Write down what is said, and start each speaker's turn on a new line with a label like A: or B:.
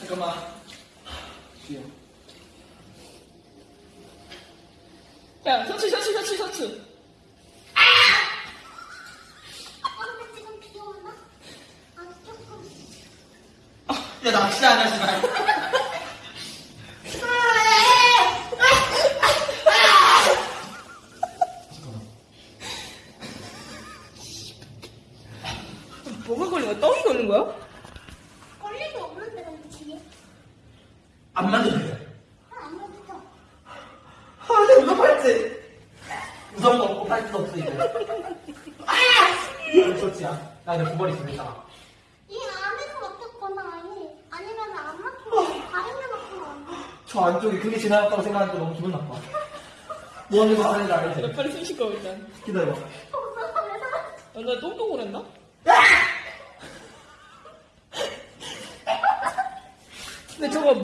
A: 잠깐만. 쉬어. 야, 셔츠, 셔츠, 셔츠, 셔츠.
B: 아! 아빠는 지금 비 오나? 아, 조금.
C: 아, 야, 낚시 안 하지 마.
A: 뭐가 걸린 거야? 떡이 걸린 거야?
C: 안 만져도 돼.
B: 아안 맞죠?
C: 아, 내 무슨 팔찌. 무서운 거 없고 팔찌도 없어, 이제. 아! 그렇지야. 나 이제 두벌 있으면 있잖아.
B: 이 안에서 막혔거나 아니 아니면 안 막히고 다른 데 막히면 안 돼.
C: 저 안쪽에 그게 지나갔다고 생각하니까 너무 기분 나빠. 뭐 하는 거 하는지 알지?
A: 몇 발이 숨 쉴거 일단.
C: 기다려봐.
B: 살았어?
A: 야, 나 똥똥을 했나? 근데 저거